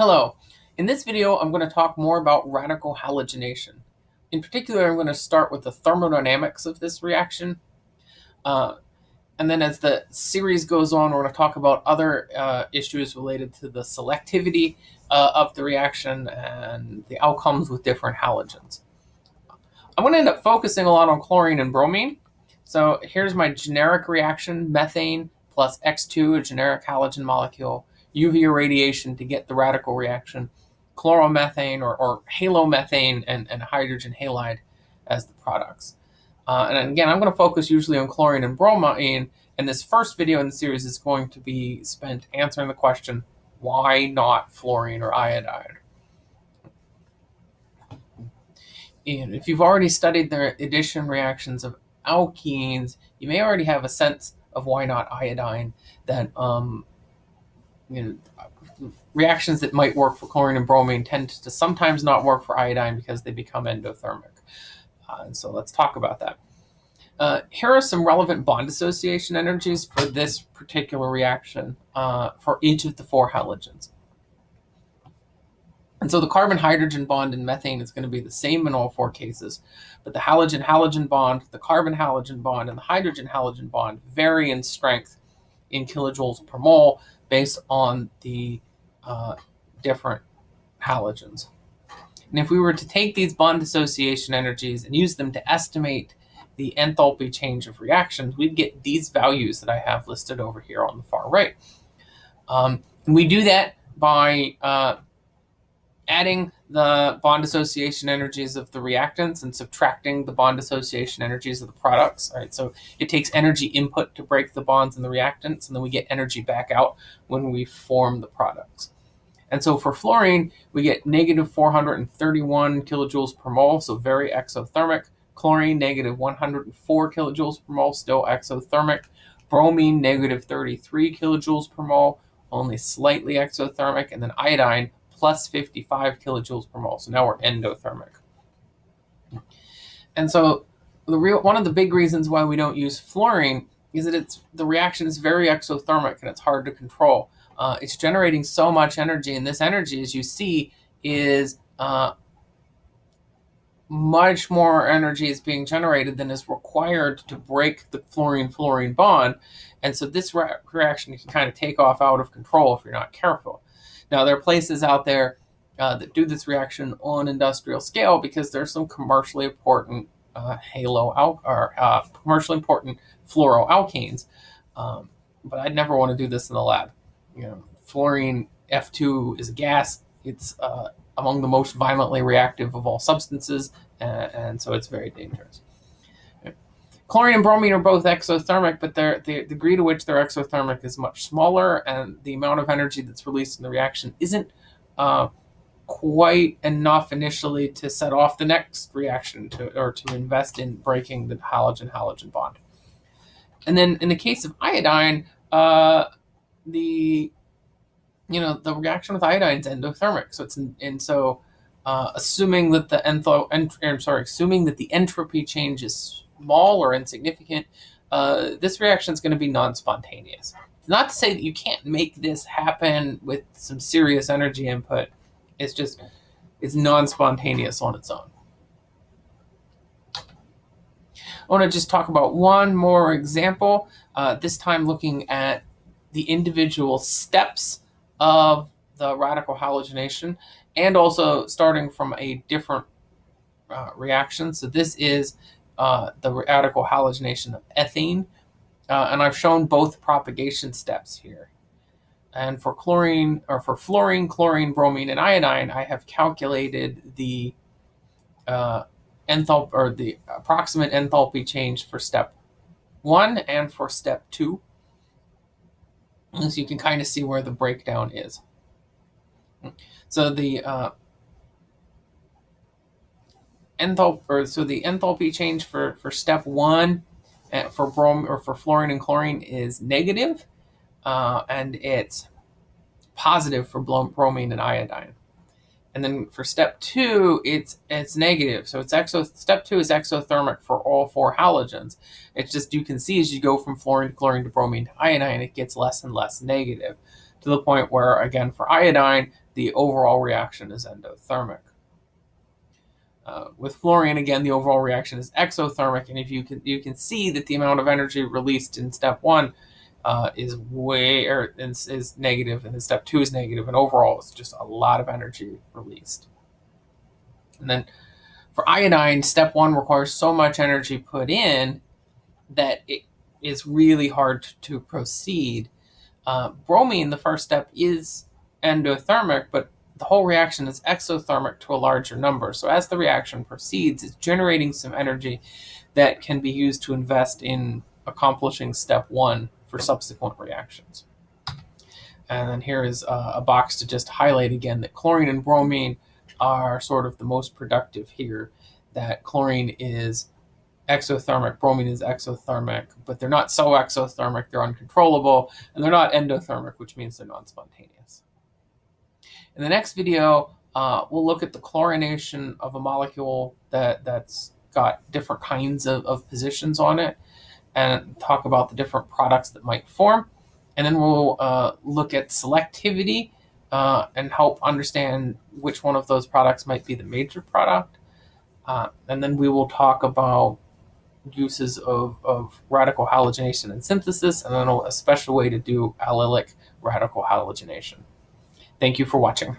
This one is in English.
Hello. In this video, I'm going to talk more about radical halogenation. In particular, I'm going to start with the thermodynamics of this reaction. Uh, and then as the series goes on, we're going to talk about other uh, issues related to the selectivity uh, of the reaction and the outcomes with different halogens. I'm going to end up focusing a lot on chlorine and bromine. So here's my generic reaction, methane plus X2, a generic halogen molecule, UV irradiation to get the radical reaction, chloromethane or, or halomethane and, and hydrogen halide as the products. Uh, and again, I'm going to focus usually on chlorine and bromine, and this first video in the series is going to be spent answering the question, why not fluorine or iodide? And if you've already studied the addition reactions of alkenes, you may already have a sense of why not iodine that um, you know, reactions that might work for chlorine and bromine tend to sometimes not work for iodine because they become endothermic. Uh, and so let's talk about that. Uh, here are some relevant bond dissociation energies for this particular reaction uh, for each of the four halogens. And so the carbon-hydrogen bond in methane is going to be the same in all four cases, but the halogen-halogen bond, the carbon-halogen bond, and the hydrogen-halogen bond vary in strength in kilojoules per mole based on the uh, different halogens. And if we were to take these bond dissociation energies and use them to estimate the enthalpy change of reactions, we'd get these values that I have listed over here on the far right. Um, and we do that by uh, adding the bond dissociation energies of the reactants and subtracting the bond dissociation energies of the products. Right, so it takes energy input to break the bonds in the reactants, and then we get energy back out when we form the products. And so for fluorine, we get negative 431 kilojoules per mole, so very exothermic. Chlorine, negative 104 kilojoules per mole, still exothermic. Bromine, negative 33 kilojoules per mole, only slightly exothermic. And then iodine, plus 55 kilojoules per mole. So now we're endothermic. And so the real one of the big reasons why we don't use fluorine is that it's the reaction is very exothermic and it's hard to control. Uh, it's generating so much energy, and this energy, as you see, is uh, much more energy is being generated than is required to break the fluorine-fluorine bond. And so this re reaction can kind of take off out of control if you're not careful. Now, there are places out there uh, that do this reaction on industrial scale because there's some commercially important uh, halo al- or uh, commercially important fluoroalkanes. Um, but I'd never want to do this in the lab. You know, fluorine F2 is a gas. It's uh, among the most violently reactive of all substances, and, and so it's very dangerous. Chlorine and bromine are both exothermic, but the degree to which they're exothermic is much smaller, and the amount of energy that's released in the reaction isn't uh, quite enough initially to set off the next reaction to, or to invest in breaking the halogen-halogen bond. And then in the case of iodine, uh, the you know the reaction with iodine is endothermic, so it's and so uh, assuming that the entho, ent, I'm sorry, assuming that the entropy change is small or insignificant, uh, this reaction is going to be non-spontaneous. Not to say that you can't make this happen with some serious energy input. It's just, it's non-spontaneous on its own. I want to just talk about one more example, uh, this time looking at the individual steps of the radical halogenation and also starting from a different uh, reaction. So this is uh, the radical halogenation of ethene. Uh, and I've shown both propagation steps here. And for chlorine, or for fluorine, chlorine, bromine, and iodine, I have calculated the uh, enthalpy, or the approximate enthalpy change for step one and for step two. So you can kind of see where the breakdown is. So the uh, enthalpy, or so the enthalpy change for, for step one uh, for brom or for fluorine and chlorine is negative, uh, and it's positive for bromine and iodine. And then for step two, it's it's negative. So it's exo step two is exothermic for all four halogens. It's just you can see as you go from fluorine to chlorine to bromine to iodine, it gets less and less negative to the point where again for iodine, the overall reaction is endothermic. Uh, with fluorine, again, the overall reaction is exothermic, and if you can you can see that the amount of energy released in step one uh, is way or is, is negative, and then step two is negative, and overall it's just a lot of energy released. And then for iodine, step one requires so much energy put in that it is really hard to proceed. Uh, bromine, the first step, is endothermic, but the whole reaction is exothermic to a larger number. So as the reaction proceeds, it's generating some energy that can be used to invest in accomplishing step one for subsequent reactions. And then here is a, a box to just highlight again that chlorine and bromine are sort of the most productive here, that chlorine is exothermic, bromine is exothermic, but they're not so exothermic, they're uncontrollable, and they're not endothermic, which means they're non-spontaneous. In the next video, uh, we'll look at the chlorination of a molecule that, that's got different kinds of, of positions on it and talk about the different products that might form. And then we'll uh, look at selectivity uh, and help understand which one of those products might be the major product. Uh, and then we will talk about uses of, of radical halogenation and synthesis, and then a special way to do allylic radical halogenation. Thank you for watching.